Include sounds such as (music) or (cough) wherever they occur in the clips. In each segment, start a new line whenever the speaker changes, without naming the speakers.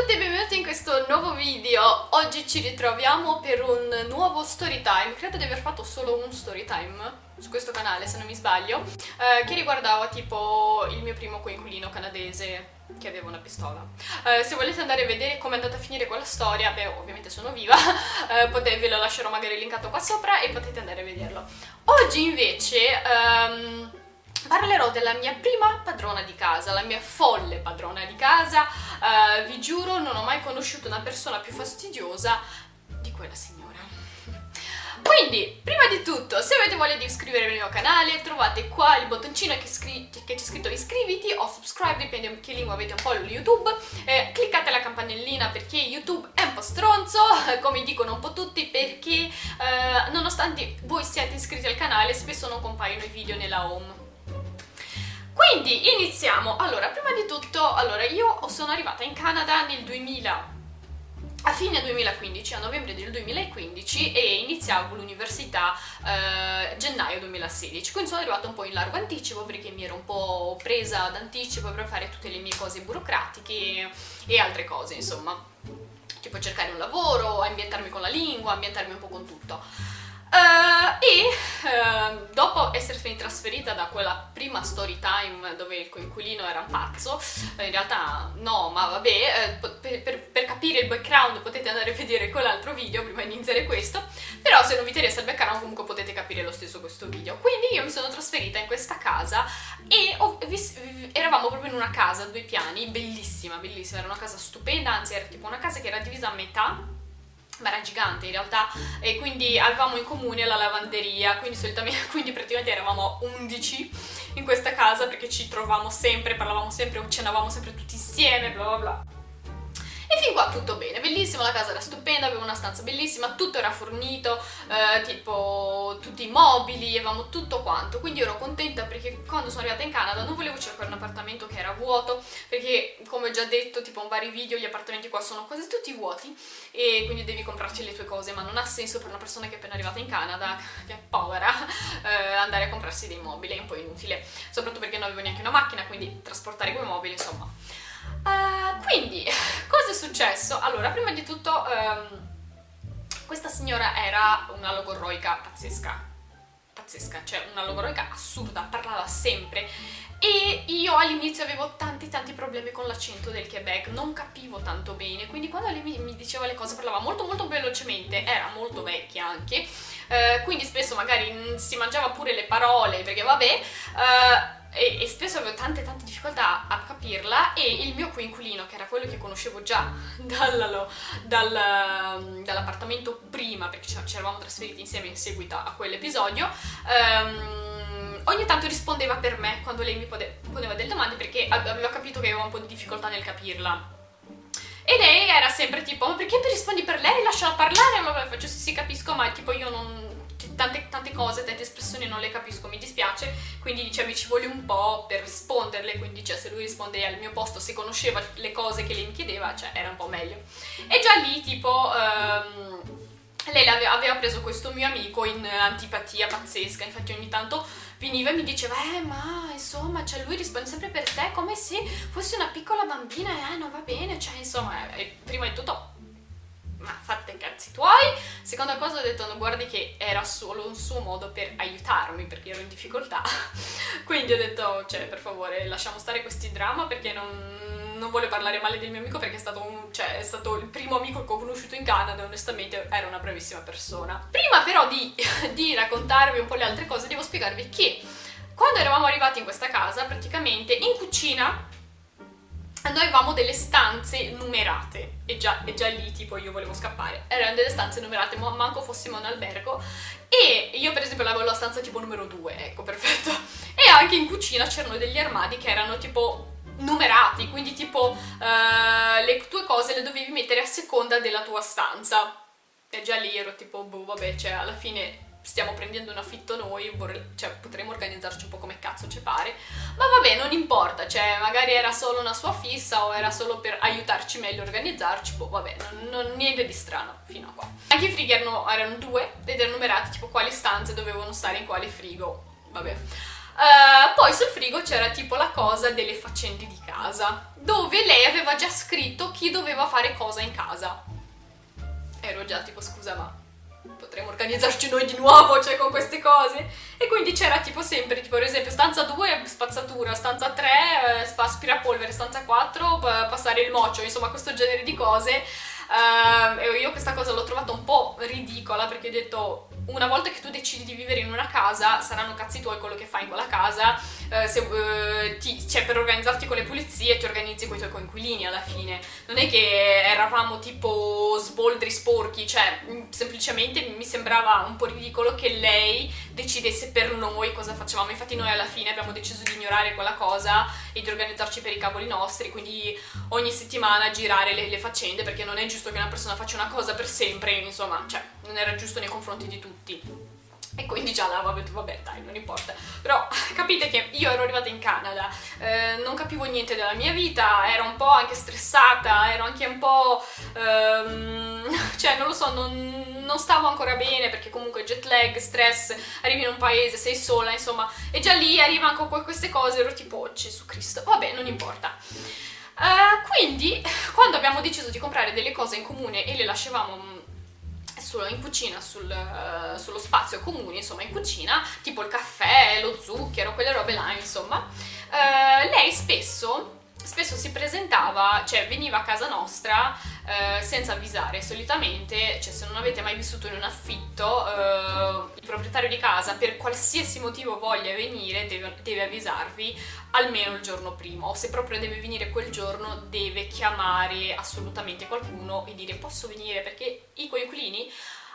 tutti e benvenuti in questo nuovo video. Oggi ci ritroviamo per un nuovo story time. Credo di aver fatto solo un story time su questo canale, se non mi sbaglio, eh, che riguardava tipo il mio primo coinquilino canadese che aveva una pistola. Eh, se volete andare a vedere come è andata a finire quella storia, beh, ovviamente sono viva, (laughs) eh, potete, ve lo lascerò magari linkato qua sopra e potete andare a vederlo. Oggi invece... Um, parlerò della mia prima padrona di casa, la mia folle padrona di casa. Uh, vi giuro, non ho mai conosciuto una persona più fastidiosa di quella signora. Quindi, prima di tutto, se avete voglia di iscrivervi al mio canale, trovate qua il bottoncino che, che c'è scritto iscriviti o subscribe, dipende da che lingua avete un po' YouTube. Eh, cliccate la campanellina perché YouTube è un po' stronzo, (laughs) come dicono un po' tutti, perché eh, nonostante voi siate iscritti al canale, spesso non compaiono i video nella home. Quindi iniziamo. Allora, prima di tutto, allora, io sono arrivata in Canada nel 2000 a fine 2015, a novembre del 2015 e iniziavo l'università eh, gennaio 2016, quindi sono arrivata un po' in largo anticipo perché mi ero un po' presa d'anticipo per fare tutte le mie cose burocratiche e altre cose, insomma, tipo cercare un lavoro, ambientarmi con la lingua, ambientarmi un po' con tutto. Uh, e uh, dopo essermi trasferita da quella prima story time dove il coinquilino era un pazzo, in realtà no, ma vabbè, uh, per, per, per, capire il background potete andare a vedere quell'altro video prima di iniziare questo, però se non vi interessa il background comunque potete capire lo stesso questo video. Quindi io mi sono trasferita in questa casa e ho, vi, eravamo proprio in una casa a due piani, bellissima, bellissima, era una casa stupenda, anzi era tipo una casa che era divisa a metà ma era gigante in realtà e quindi avevamo in comune la lavanderia quindi, (laughs) quindi praticamente eravamo 11 in questa casa perché ci trovavamo sempre, parlavamo sempre, cenavamo sempre tutti insieme bla bla bla e fin qua tutto bene, bellissimo, la casa era stupenda, aveva una stanza bellissima, tutto era fornito, eh, tipo tutti i mobili, avevamo tutto quanto, quindi ero contenta perché quando sono arrivata in Canada non volevo cercare un appartamento che era vuoto, perché come ho già detto tipo in vari video gli appartamenti qua sono quasi tutti vuoti e quindi devi comprarci le tue cose, ma non ha senso per una persona che è appena arrivata in Canada, (laughs) che è povera, eh, andare a comprarsi dei mobili, è un po' inutile, soprattutto perché non avevo neanche una macchina, quindi trasportare quei mobili, insomma Uh, quindi, (laughs) cosa è successo? Allora, prima di tutto, um, questa signora era una logorroica pazzesca, pazzesca, cioè una logorroica assurda, parlava sempre e io all'inizio avevo tanti tanti problemi con l'accento del Quebec, non capivo tanto bene, quindi quando lei mi, mi, diceva le cose parlava molto molto velocemente, era molto vecchia anche, uh, quindi spesso magari si mangiava pure le parole, perché vabbè... Uh, e, e, spesso avevo tante tante difficoltà a capirla e il mio coinquilino, che era quello che conoscevo già (laughs) dal, dal, dall'appartamento prima, perché ci eravamo trasferiti insieme in seguito a quell'episodio, um, ogni tanto rispondeva per me quando lei mi poneva delle domande perché aveva capito che avevo un po' di difficoltà nel capirla. E lei era sempre tipo, ma perché mi rispondi per lei? Lasciala parlare? Allora faccio sì sì capisco, ma tipo io non tante, tante cose, tante espressioni non le capisco, mi dispiace, quindi dice mi ci vuole un po' per risponderle, quindi cioè, se lui risponde al mio posto, se conosceva le cose che lei mi chiedeva, cioè era un po' meglio. E già lì tipo... Um, lei aveva preso questo mio amico in antipatia pazzesca, infatti ogni tanto veniva e mi diceva eh ma insomma cioè lui risponde sempre per te come se fosse una piccola bambina e eh non va bene, cioè insomma eh, prima di tutto ma fate i cazzi tuoi. Seconda cosa ho detto, no, guardi che era solo un suo modo per aiutarmi perché ero in difficoltà. (laughs) Quindi ho detto, cioè, per favore, lasciamo stare questi drama perché non, non voglio parlare male del mio amico perché è stato, un, cioè, è stato, il primo amico che ho conosciuto in Canada onestamente era una bravissima persona. Prima però di, (laughs) di raccontarvi un po' le altre cose, devo spiegarvi che quando eravamo arrivati in questa casa, praticamente in cucina noi avevamo delle stanze numerate. E già, e già, lì tipo io volevo scappare. Erano delle stanze numerate ma manco fossimo in albergo. E io per esempio avevo la stanza tipo numero 2 ecco perfetto. E anche in cucina c'erano degli armadi che erano tipo numerati. Quindi tipo uh, le tue cose le dovevi mettere a seconda della tua stanza. E già lì ero tipo boh vabbè cioè alla fine stiamo prendendo un affitto noi, cioè potremmo organizzarci un po' come cazzo ci pare, ma vabbè, non importa, cioè magari era solo una sua fissa o era solo per aiutarci meglio a organizzarci, boh, vabbè, non, non, niente di strano fino a qua. Anche i frighi erano, erano due ed erano numerati tipo quali stanze dovevano stare in quale frigo, vabbè. Uh, poi sul frigo c'era tipo la cosa delle faccende di casa, dove lei aveva già scritto chi doveva fare cosa in casa. Ero già tipo, scusa, ma potremmo organizzarci noi di nuovo, cioè con queste cose. E quindi c'era tipo sempre, tipo per esempio stanza 2 spazzatura, stanza 3 eh, aspirapolvere, stanza 4 passare il mocio, insomma questo genere di cose. Uh, e io questa cosa l'ho trovata un po' ridicola perché ho detto una volta che tu decidi di vivere in una casa, saranno cazzi tuoi quello che fai in quella casa, eh, se, eh, ti, cioè per organizzarti con le pulizie ti organizzi con i tuoi coinquilini alla fine. Non è che eravamo tipo sboldri sporchi, cioè mm, semplicemente mi sembrava un po' ridicolo che lei decidesse per noi cosa facevamo. Infatti noi alla fine abbiamo deciso di ignorare quella cosa e di organizzarci per i cavoli nostri, quindi ogni settimana girare le, le faccende perché non è giusto che una persona faccia una cosa per sempre, insomma, cioè non era giusto nei confronti di tutti. E quindi già là, vabbè, vabbè, dai, non importa. Però (laughs) capite che io ero arrivata in Canada, eh, non capivo niente della mia vita, ero un po' anche stressata, ero anche un po'... Ehm, (laughs) cioè, non lo so, non, non, stavo ancora bene perché comunque jet lag, stress, arrivi in un paese, sei sola, insomma. E già lì arrivano con queste cose, ero tipo, oh, Gesù Cristo, vabbè, non importa. Uh, quindi, quando abbiamo deciso di comprare delle cose in comune e le lasciavamo in cucina, sul, uh, sullo spazio comune, insomma in cucina, tipo il caffè, lo zucchero, quelle robe là, insomma, uh, lei spesso spesso si presentava, cioè veniva a casa nostra eh, senza avvisare, solitamente, cioè se non avete mai vissuto in un affitto, eh, il proprietario di casa per qualsiasi motivo voglia venire deve, deve, avvisarvi almeno il giorno prima o se proprio deve venire quel giorno deve chiamare assolutamente qualcuno e dire posso venire? Perché i coinquilini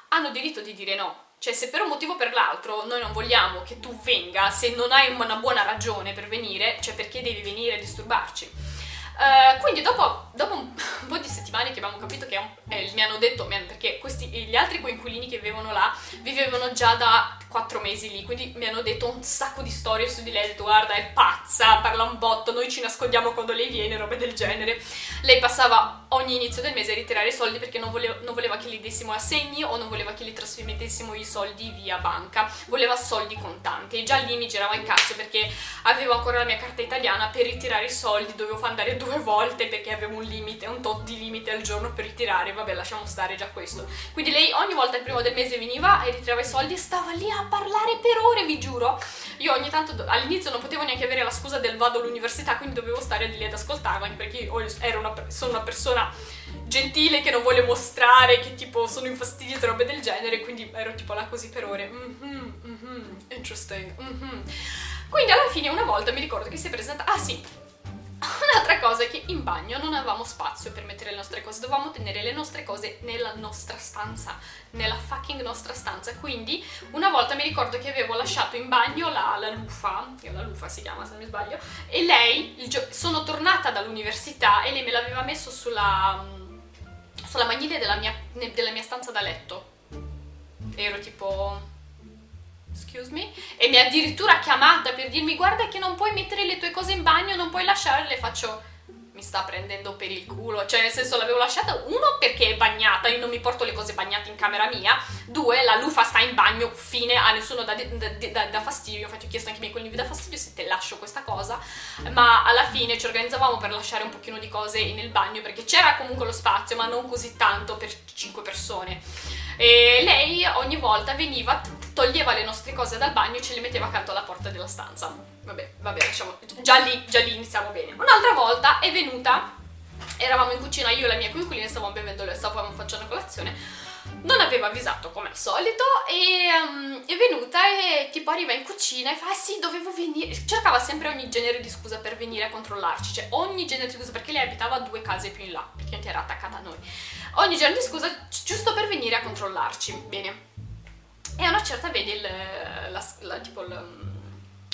hanno diritto di dire no, cioè se per un motivo o per l'altro noi non vogliamo che tu venga, se non hai una buona ragione per venire, cioè perché devi venire a disturbarci? Uh, quindi dopo, dopo un, un, (laughs) po' di settimane che abbiamo capito che eh, mi hanno detto, perché questi, gli altri coinquilini che vivevano là vivevano già da quattro mesi lì, quindi mi hanno detto un sacco di storie su di lei, detto guarda è pazza, parla un botto, noi ci nascondiamo quando lei viene, robe del genere. Lei passava ogni inizio del mese a ritirare i soldi perché non voleva, non voleva che li dessimo assegni o non voleva che li trasmettessimo i soldi via banca, voleva soldi contanti e già lì mi girava in cazzo perché avevo ancora la mia carta italiana per ritirare i soldi, dovevo andare (laughs) due volte perché avevo un limite, un tot di limite al giorno per ritirare, vabbè lasciamo stare già questo. Quindi lei ogni volta il primo del mese veniva e ritirava i soldi e stava lì a parlare per ore, vi giuro. Io ogni tanto, all'inizio non potevo neanche avere la scusa del vado all'università, quindi dovevo stare lì ad ascoltarla, anche perché io una, sono una persona gentile che non vuole mostrare che tipo sono infastidita e robe del genere, quindi ero tipo là così per ore. Mm -hmm, mm -hmm, interesting. Mm -hmm. Quindi alla fine una volta mi ricordo che si è presentata... Ah sì, cosa è che in bagno non avevamo spazio per mettere le nostre cose, dovevamo tenere le nostre cose nella nostra stanza, nella fucking nostra stanza, quindi una volta mi ricordo che avevo lasciato in bagno la, la lufa, che la lufa si chiama se non mi sbaglio, e lei, sono tornata dall'università e lei me l'aveva messo sulla, sulla maniglia della mia, della mia stanza da letto. Ero tipo excuse me, e mi ha addirittura chiamata per dirmi guarda che non puoi mettere le tue cose in bagno, non puoi lasciarle, faccio mi sta prendendo per il culo, cioè nel senso l'avevo lasciata, uno perché è bagnata, io non mi porto le cose bagnate in camera mia, due la lufa sta in bagno, fine, a nessuno da, da, da, da fastidio, infatti ho chiesto anche ai miei colleghi da fastidio se te lascio questa cosa, ma alla fine ci organizzavamo per lasciare un pochino di cose nel bagno perché c'era comunque lo spazio ma non così tanto per 5 persone. E lei ogni volta veniva toglieva le nostre cose dal bagno e ce le metteva accanto alla porta della stanza. Vabbè, vabbè, lasciamo... Già lì, già lì iniziamo bene. Un'altra volta è venuta, eravamo in cucina, io e la mia coinquilina stavamo bevendo, stavamo facendo colazione, non aveva avvisato come al solito e um, è venuta e tipo arriva in cucina e fa ah sì dovevo venire. Cercava sempre ogni genere di scusa per venire a controllarci cioè ogni genere di scusa perché lei abitava due case più in là perché era attaccata a noi. Ogni genere di scusa giusto per venire a controllarci bene. E a una certa vedi il, la, la, tipo il,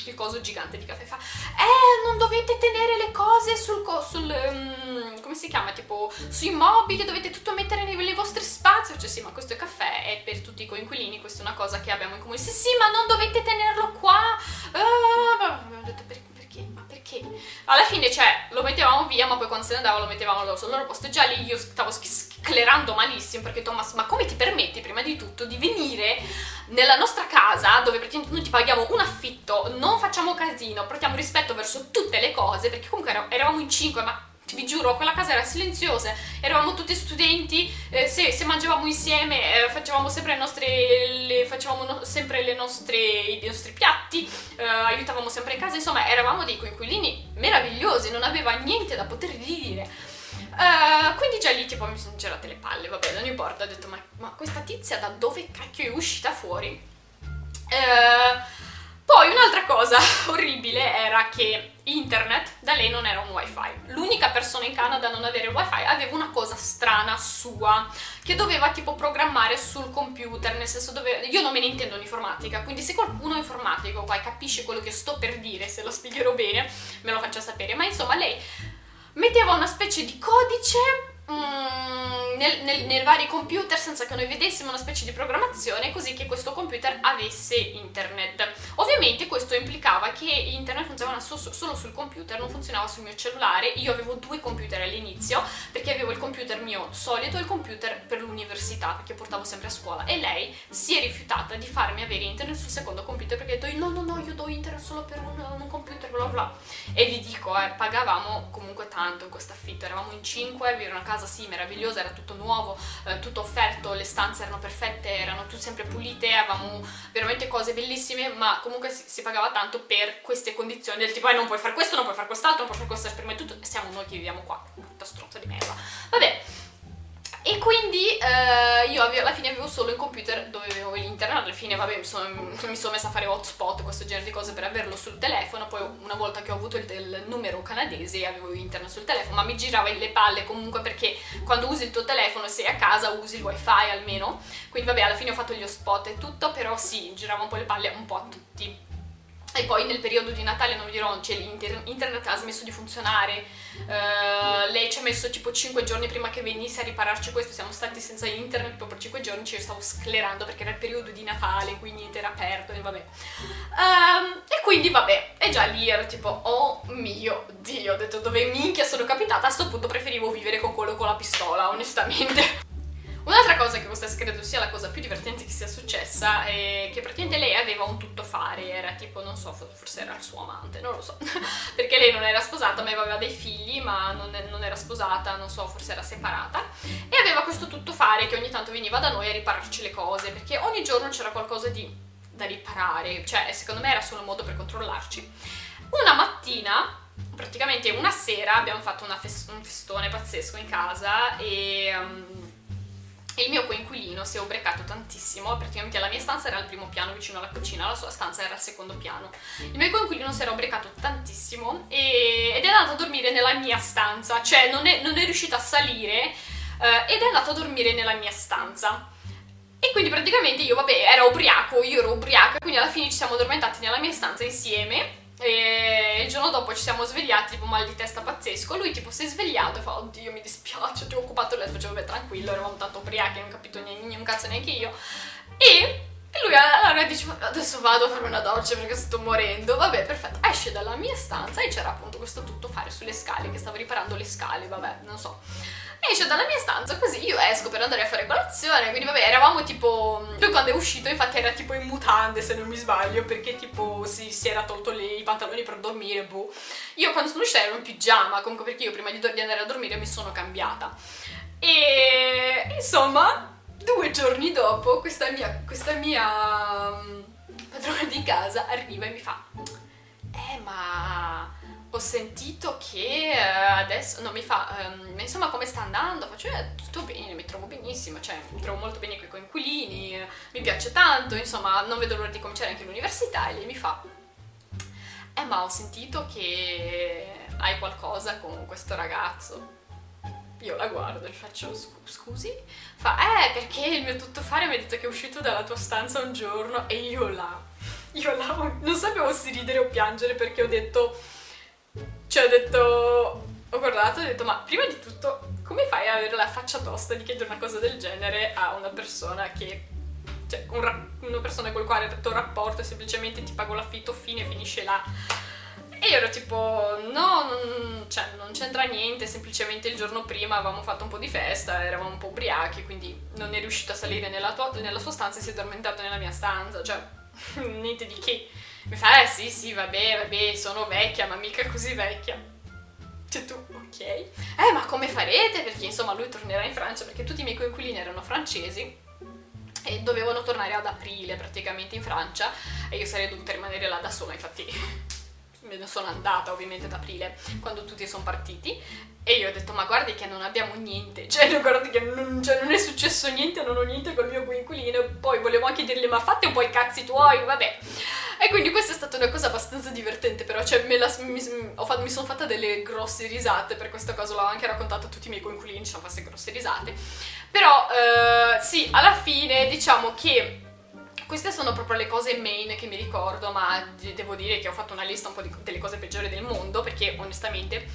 il, coso gigante di caffè fa Eh, non dovete tenere le cose sul, sul um, come si chiama, tipo sui mobili, dovete tutto mettere nei, nei, vostri spazi Cioè sì, ma questo è caffè, è per tutti i coinquilini, questa è una cosa che abbiamo in comune Sì, sì, ma non dovete tenerlo qua uh, detto? Ma perché? Alla fine, cioè, lo mettevamo via, ma poi quando se ne andava lo mettevamo sul loro posto. Già lì io stavo sclerando malissimo, perché Thomas, ma come ti permetti, prima di tutto, di venire nella nostra casa, dove praticamente noi ti paghiamo un affitto, non facciamo casino, portiamo rispetto verso tutte le cose, perché comunque eravamo in cinque, ma vi giuro, quella casa era silenziosa, eravamo tutti studenti, eh, se, se, mangiavamo insieme eh, facevamo sempre, le nostre, le, facevamo no, sempre le nostre, i nostri piatti, eh, aiutavamo sempre in casa, insomma eravamo dei coinquilini meravigliosi, non aveva niente da poter dire. Uh, quindi già lì tipo mi sono girate le palle, vabbè non importa, ho detto ma, ma questa tizia da dove cacchio è uscita fuori? Uh, poi un'altra cosa (laughs) orribile era che internet da lei non era un wifi. L'unica persona in Canada a non avere wifi aveva una cosa strana sua, che doveva tipo programmare sul computer, nel senso dove... Io non me ne intendo in informatica, quindi se qualcuno informatico poi capisce quello che sto per dire, se lo spiegherò bene, me lo faccia sapere. Ma insomma lei metteva una specie di codice Mm, nel, nel, nei vari computer senza che noi vedessimo una specie di programmazione così che questo computer avesse internet. Ovviamente questo implicava che internet funzionava so, solo sul computer, non funzionava sul mio cellulare. Io avevo due computer all'inizio perché avevo il computer mio solito e il computer per l'università perché portavo sempre a scuola e lei si è rifiutata di farmi avere internet sul secondo computer perché ha detto no no no io do internet solo per un, un computer bla bla e vi dico eh, pagavamo comunque tanto in questo affitto, eravamo in 5, vi era una casa casa sì, meravigliosa, era tutto nuovo, eh, tutto offerto, le stanze erano perfette, erano tutte sempre pulite, avevamo veramente cose bellissime, ma comunque si, si pagava tanto per queste condizioni del tipo eh, non puoi fare questo, non puoi fare quest'altro, non puoi fare questo, prima di tutto siamo noi che viviamo qua, tutta stronza di merda. Vabbè, e quindi eh, io alla fine avevo solo il computer dove avevo l'internet, alla fine vabbè mi sono, mi sono, messa a fare hotspot, questo genere di cose per averlo sul telefono, poi una volta che ho avuto il, il numero canadese avevo internet sul telefono, ma mi girava le palle comunque perché quando usi il tuo telefono sei a casa usi il wifi almeno, quindi vabbè alla fine ho fatto gli hotspot e tutto, però sì, girava un po' le palle un po' a tutti. E poi nel periodo di Natale, non vi dirò, cioè internet ha smesso di funzionare, uh, lei ci ha messo tipo 5 giorni prima che venisse a ripararci questo, siamo stati senza internet proprio per 5 giorni, ci stavo sclerando perché era il periodo di Natale, quindi niente era aperto e vabbè. Um, e quindi vabbè, e già lì ero tipo, oh mio Dio, ho detto dove minchia sono capitata, a sto punto preferivo vivere con quello con la pistola, onestamente. Un'altra cosa che questa credo sia la cosa più divertente che sia successa è che praticamente lei aveva un tuttofare, era tipo, non so, forse era il suo amante, non lo so, (laughs) perché lei non era sposata ma aveva dei figli ma non, non era sposata, non so, forse era separata. E aveva questo tuttofare che ogni tanto veniva da noi a ripararci le cose perché ogni giorno c'era qualcosa di, da riparare, cioè secondo me era solo un modo per controllarci. Una mattina praticamente una sera abbiamo fatto fest un festone pazzesco in casa e um, e il mio coinquilino si è ubriacato tantissimo, praticamente la mia stanza era al primo piano vicino alla cucina, la sua stanza era al secondo piano. Il mio coinquilino si era ubriacato tantissimo e, ed è andato a dormire nella mia stanza, cioè non è, non è riuscito a salire eh, ed è andato a dormire nella mia stanza. E quindi praticamente io, vabbè, ero ubriaco, io ero ubriaca, quindi alla fine ci siamo addormentati nella mia stanza insieme e il giorno dopo ci siamo svegliati, tipo mal di testa pazzesco. Lui tipo si è svegliato e fa, oddio mi dispiace, ti ho occupato il letto, facevo, beh tranquillo, eravamo tanto ubriachi, non ho capito niente, un cazzo neanche io. E lui allora dice, adesso vado a fare una doccia perché sto morendo. Vabbè, perfetto. Esce dalla mia stanza e c'era appunto questo tuttofare sulle scale, che stavo riparando le scale, vabbè, non so esce dalla mia stanza così io esco per andare a fare colazione quindi vabbè eravamo tipo lui quando è uscito infatti era tipo in mutande se non mi sbaglio perché tipo si, si era tolto le, i pantaloni per dormire boh io quando sono uscita ero in pigiama comunque perché io prima di andare a dormire mi sono cambiata e insomma due giorni dopo questa mia, questa mia um, padrona di casa arriva e mi fa eh ma ho sentito che eh, adesso non mi fa, um, insomma come sta andando? Faccio, eh, tutto bene, mi trovo benissimo, cioè mi trovo molto bene con i coinquilini, mi piace tanto, insomma non vedo l'ora di cominciare anche l'università e lei mi fa, eh ma ho sentito che hai qualcosa con questo ragazzo. Io la guardo e faccio, scusi? Fa, eh perché il mio tuttofare mi ha detto che è uscito dalla tua stanza un giorno e io là, io là, non sapevo se ridere o piangere perché ho detto cioè ho detto, ho guardato e ho detto ma prima di tutto come fai ad avere la faccia tosta di chiedere una cosa del genere a una persona che, cioè un una persona con la quale fatto un rapporto e semplicemente ti pago l'affitto, fine, finisce là. E io ero tipo, no, non, cioè, non c'entra niente, semplicemente il giorno prima avevamo fatto un po' di festa, eravamo un po' ubriachi, quindi non è riuscito a salire nella, tua, nella sua stanza e si è addormentato nella mia stanza, cioè, (laughs) niente di che. Mi fa, eh sì, sì, vabbè, vabbè, sono vecchia, ma mica così vecchia. Cioè tu, ok. Eh, ma come farete? Perché insomma lui tornerà in Francia, perché tutti i miei coinquilini erano francesi e dovevano tornare ad aprile praticamente in Francia e io sarei dovuta rimanere là da sola, infatti me ne sono andata ovviamente ad aprile quando tutti sono partiti e io ho detto ma guardi che non abbiamo niente, (laughs) cioè guardi che non, cioè, non è successo niente, non ho niente col mio coinquilino poi volevo anche dirgli ma fate un po' i cazzi tuoi, vabbè. E quindi questa è stata una cosa abbastanza divertente però, cioè la, mi, fatto, mi, sono fatta delle grosse risate, per questa cosa l'ho anche raccontato a tutti i miei coinquilini, ci sono fatte grosse risate. Però eh, sì, alla fine diciamo che queste sono proprio le cose main che mi ricordo, ma devo dire che ho fatto una lista un po' di, delle cose peggiori del mondo, perché onestamente,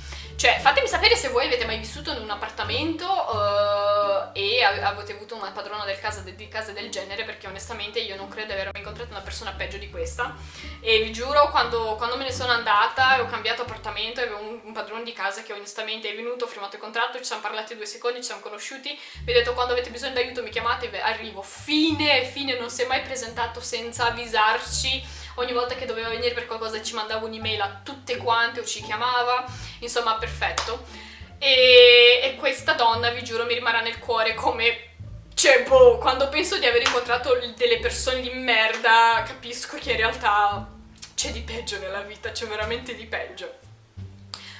cioè, fatemi sapere se voi avete mai vissuto in un appartamento uh, e avete avuto una padrona del casa, de, di casa del genere, perché onestamente io non credo di aver mai incontrato una persona peggio di questa. E vi giuro, quando, quando me ne sono andata e ho cambiato appartamento, avevo un, un, padrone di casa che onestamente è venuto, ho firmato il contratto, ci siamo parlati due secondi, ci siamo conosciuti, vi ho detto quando avete bisogno d'aiuto mi chiamate, arrivo. Fine, fine, non si è mai presentato senza avvisarci ogni volta che doveva venire per qualcosa ci mandava un'email a tutte quante o ci chiamava, insomma perfetto. E, e, questa donna, vi giuro, mi rimarrà nel cuore come... Cioè, boh, quando penso di aver incontrato delle persone di merda, capisco che in realtà c'è di peggio nella vita, c'è veramente di peggio.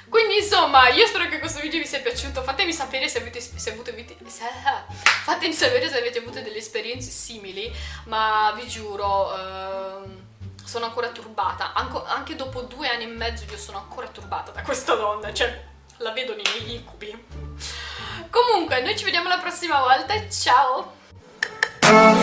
Quindi insomma, io spero che questo video vi sia piaciuto, fatemi sapere se avete, se avete, se, fatemi sapere se avete avuto delle esperienze simili, ma vi giuro, eh, sono ancora turbata, Anco, anche dopo due anni e mezzo io sono ancora turbata da questa donna, cioè la vedo nei miei incubi. Comunque, noi ci vediamo la prossima volta, ciao!